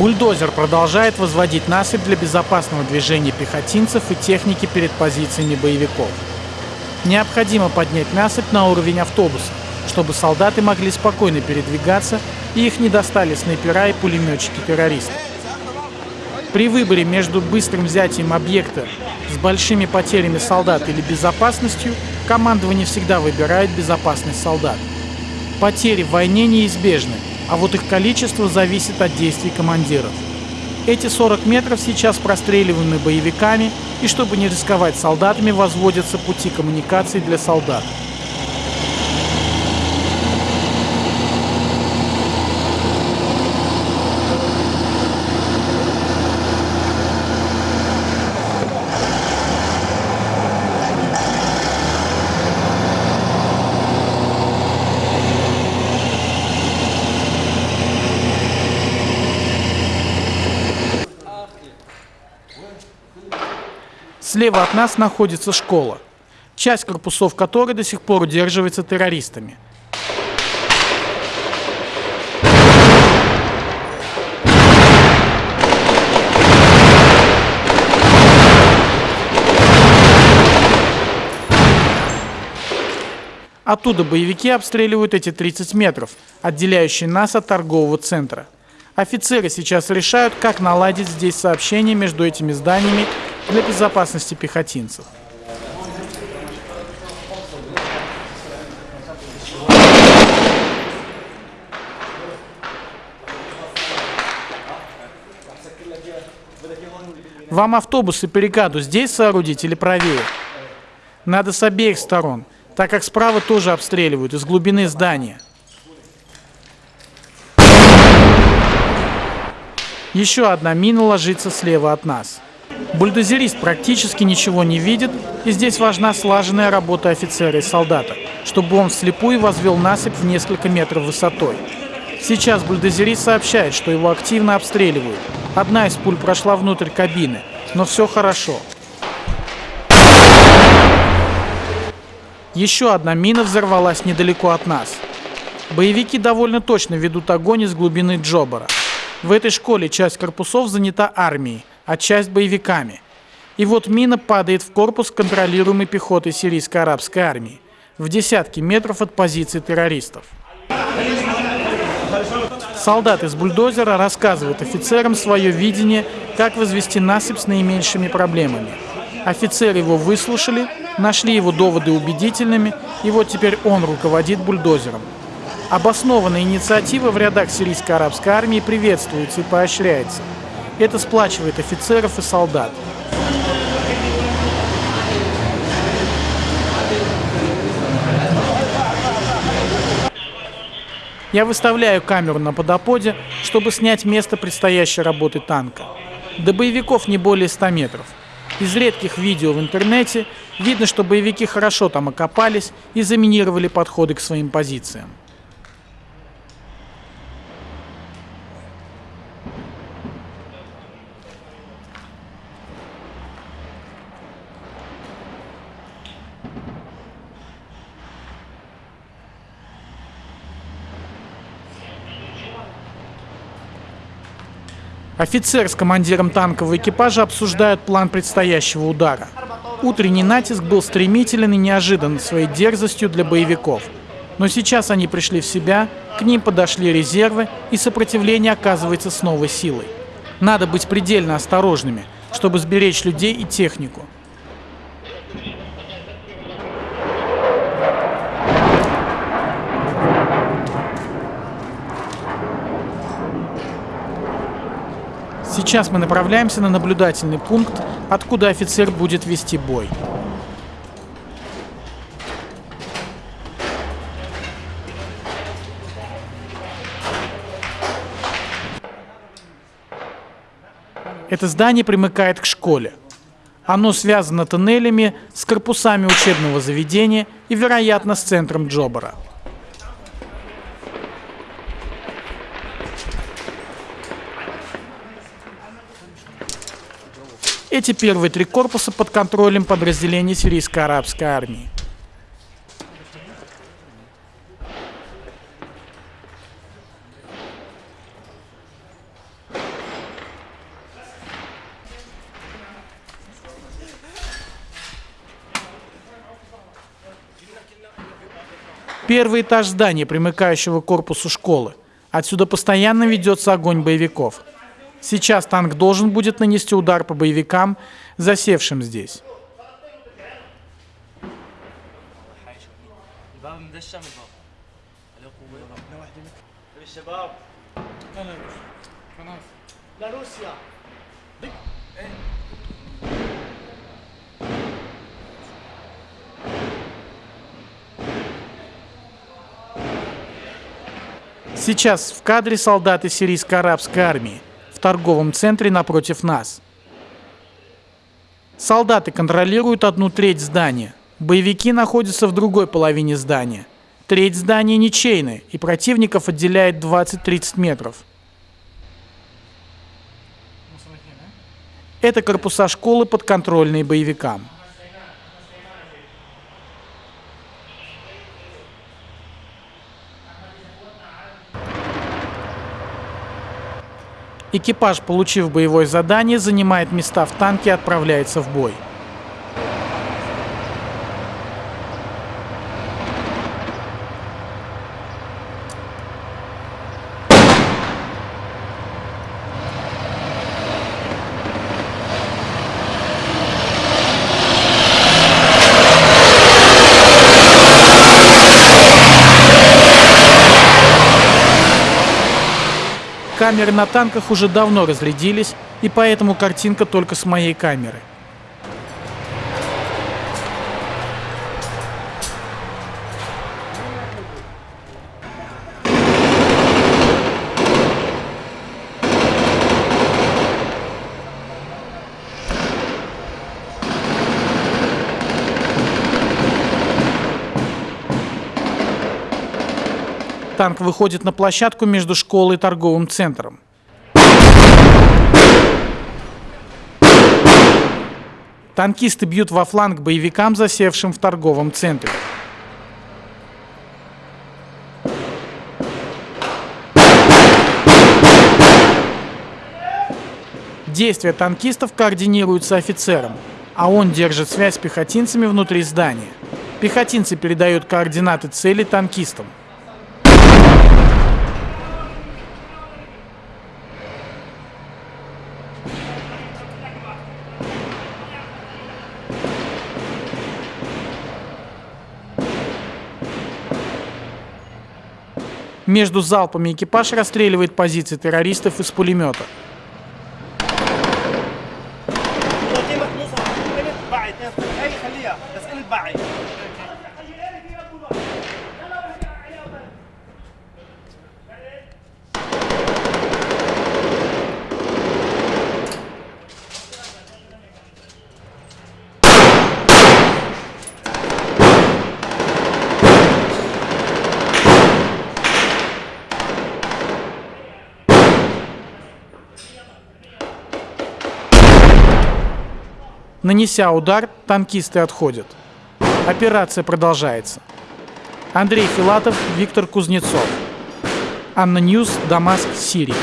Бульдозер продолжает возводить насыпь для безопасного движения пехотинцев и техники перед позициями боевиков. Необходимо поднять насыпь на уровень автобуса, чтобы солдаты могли спокойно передвигаться и их не достали снайпера и пулеметчики террористов. При выборе между быстрым взятием объекта с большими потерями солдат или безопасностью, командование всегда выбирает безопасность солдат. Потери в войне неизбежны, а вот их количество зависит от действий командиров. Эти 40 метров сейчас простреливаемы боевиками, и чтобы не рисковать солдатами, возводятся пути коммуникаций для солдат. Слева от нас находится школа, часть корпусов которой до сих пор удерживается террористами. Оттуда боевики обстреливают эти 30 метров, отделяющие нас от торгового центра. Офицеры сейчас решают, как наладить здесь сообщение между этими зданиями для безопасности пехотинцев. Вам автобус и перекаду здесь соорудить или правее? Надо с обеих сторон, так как справа тоже обстреливают из глубины здания. Еще одна мина ложится слева от нас. Бульдозерист практически ничего не видит, и здесь важна слаженная работа офицера и солдата, чтобы он вслепую возвел насыпь в несколько метров высотой. Сейчас бульдозерист сообщает, что его активно обстреливают. Одна из пуль прошла внутрь кабины, но все хорошо. Еще одна мина взорвалась недалеко от нас. Боевики довольно точно ведут огонь из глубины Джобара. В этой школе часть корпусов занята армией, а часть боевиками. И вот мина падает в корпус контролируемой пехотой сирийско-арабской армии в десятки метров от позиции террористов. Солдат из бульдозера рассказывает офицерам свое видение, как возвести насыпь с наименьшими проблемами. Офицеры его выслушали, нашли его доводы убедительными, и вот теперь он руководит бульдозером. Обоснованная инициатива в рядах сирийско-арабской армии приветствуется и поощряется – это сплачивает офицеров и солдат. Я выставляю камеру на подоподе, чтобы снять место предстоящей работы танка. До боевиков не более 100 метров. Из редких видео в интернете видно, что боевики хорошо там окопались и заминировали подходы к своим позициям. Офицер с командиром танкового экипажа обсуждают план предстоящего удара. Утренний натиск был стремителен и неожидан своей дерзостью для боевиков. Но сейчас они пришли в себя, к ним подошли резервы, и сопротивление оказывается с новой силой. Надо быть предельно осторожными, чтобы сберечь людей и технику. Сейчас мы направляемся на наблюдательный пункт, откуда офицер будет вести бой. Это здание примыкает к школе. Оно связано тоннелями с корпусами учебного заведения и, вероятно, с центром Джобара. Эти первые три корпуса под контролем подразделений сирийской арабской армии. Первый этаж здания, примыкающего к корпусу школы. Отсюда постоянно ведется огонь боевиков. Сейчас танк должен будет нанести удар по боевикам, засевшим здесь. Сейчас в кадре солдаты сирийско-арабской армии торговом центре напротив нас. Солдаты контролируют одну треть здания. Боевики находятся в другой половине здания. Треть здания ничейная, и противников отделяет 20-30 метров. Это корпуса школы подконтрольные боевикам. Экипаж, получив боевое задание, занимает места в танке и отправляется в бой. Камеры на танках уже давно разрядились, и поэтому картинка только с моей камеры. Танк выходит на площадку между школой и торговым центром. Танкисты бьют во фланг боевикам, засевшим в торговом центре. Действия танкистов координируются офицером, а он держит связь с пехотинцами внутри здания. Пехотинцы передают координаты цели танкистам. Между залпами экипаж расстреливает позиции террористов из пулемета. Нанеся удар, танкисты отходят. Операция продолжается. Андрей Филатов, Виктор Кузнецов. ANNA News, Дамаск, Сирия.